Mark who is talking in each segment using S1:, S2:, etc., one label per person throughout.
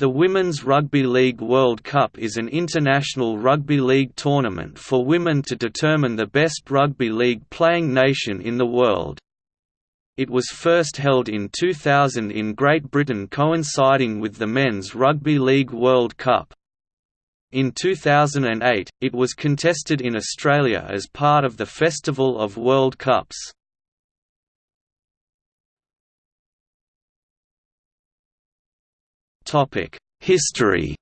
S1: The Women's Rugby League World Cup is an international rugby league tournament for women to determine the best rugby league playing nation in the world. It was first held in 2000 in Great Britain coinciding with the Men's Rugby League World Cup. In 2008, it was contested in Australia as part of the Festival of World Cups. History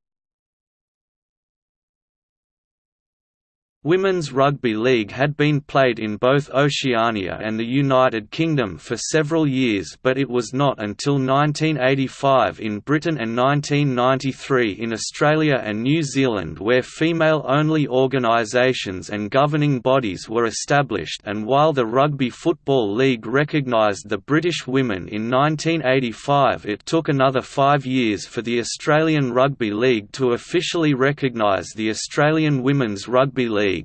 S1: Women's Rugby League had been played in both Oceania and the United Kingdom for several years but it was not until 1985 in Britain and 1993 in Australia and New Zealand where female-only organisations and governing bodies were established and while the Rugby Football League recognised the British women in 1985 it took another five years for the Australian Rugby League to officially recognise the Australian Women's Rugby League.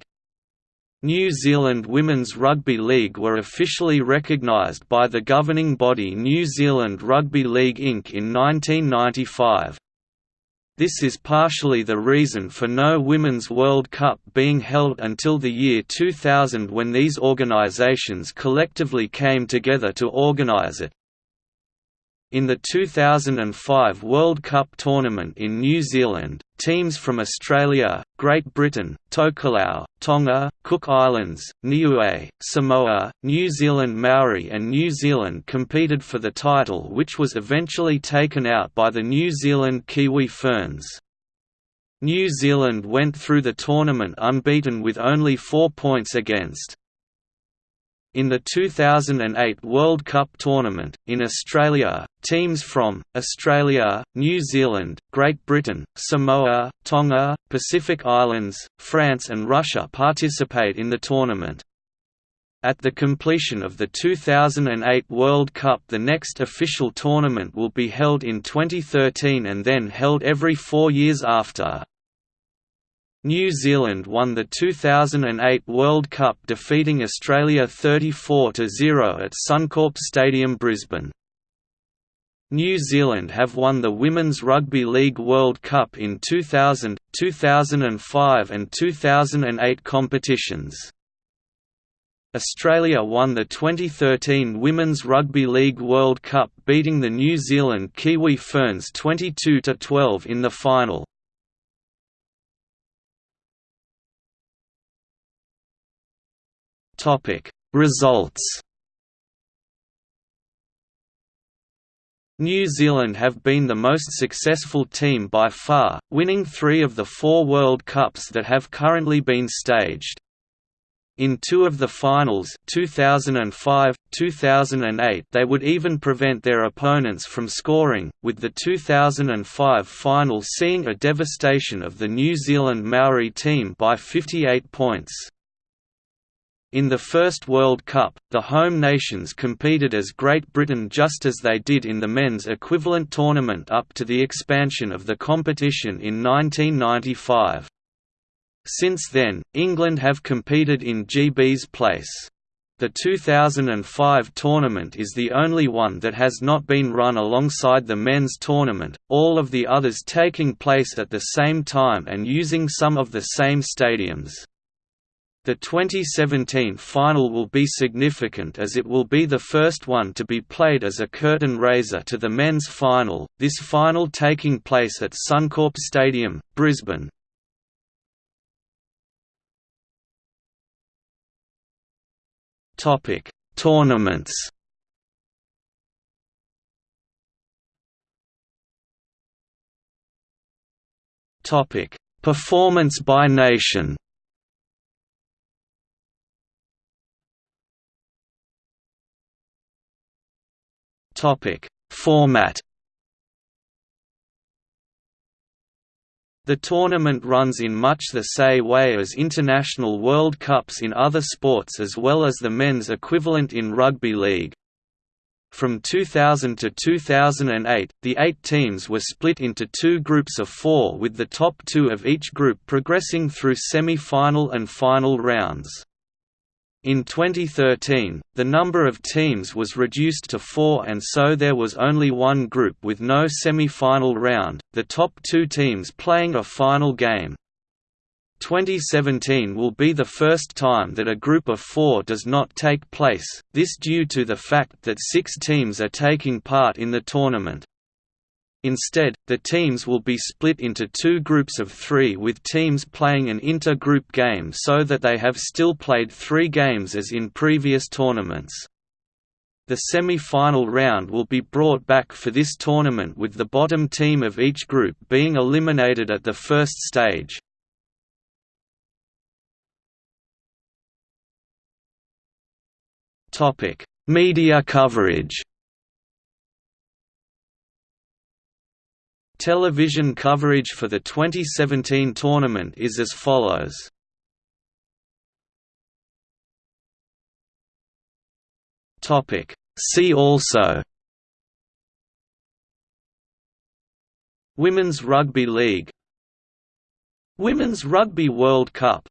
S1: New Zealand Women's Rugby League were officially recognised by the governing body New Zealand Rugby League Inc. in 1995. This is partially the reason for no Women's World Cup being held until the year 2000 when these organisations collectively came together to organise it. In the 2005 World Cup tournament in New Zealand, teams from Australia, Great Britain, Tokelau, Tonga, Cook Islands, Niue, Samoa, New Zealand Maori and New Zealand competed for the title which was eventually taken out by the New Zealand Kiwi Ferns. New Zealand went through the tournament unbeaten with only four points against. In the 2008 World Cup tournament, in Australia, teams from, Australia, New Zealand, Great Britain, Samoa, Tonga, Pacific Islands, France and Russia participate in the tournament. At the completion of the 2008 World Cup the next official tournament will be held in 2013 and then held every four years after. New Zealand won the 2008 World Cup defeating Australia 34–0 at Suncorp Stadium Brisbane. New Zealand have won the Women's Rugby League World Cup in 2000, 2005 and 2008 competitions. Australia won the 2013 Women's Rugby League World Cup beating the New Zealand Kiwi Ferns 22–12 in the final. Topic Results New Zealand have been the most successful team by far, winning three of the four World Cups that have currently been staged. In two of the finals 2005, 2008 they would even prevent their opponents from scoring, with the 2005 final seeing a devastation of the New Zealand Maori team by 58 points. In the First World Cup, the home nations competed as Great Britain just as they did in the men's equivalent tournament up to the expansion of the competition in 1995. Since then, England have competed in GB's place. The 2005 tournament is the only one that has not been run alongside the men's tournament, all of the others taking place at the same time and using some of the same stadiums. The 2017 final will be significant as it will be the first one to be played as a curtain raiser to the men's final, this final taking place at Suncorp Stadium, Brisbane. Topic: Tournaments. Topic: Performance by nation. Topic: Format. The tournament runs in much the same way as international World Cups in other sports as well as the men's equivalent in rugby league. From 2000 to 2008, the eight teams were split into two groups of four with the top two of each group progressing through semi-final and final rounds. In 2013, the number of teams was reduced to four and so there was only one group with no semi-final round, the top two teams playing a final game. 2017 will be the first time that a group of four does not take place, this due to the fact that six teams are taking part in the tournament. Instead, the teams will be split into two groups of three with teams playing an inter-group game so that they have still played three games as in previous tournaments. The semi-final round will be brought back for this tournament with the bottom team of each group being eliminated at the first stage. Media coverage Television coverage for the 2017 tournament is as follows. See also. Women's Rugby League. Women's Rugby World Cup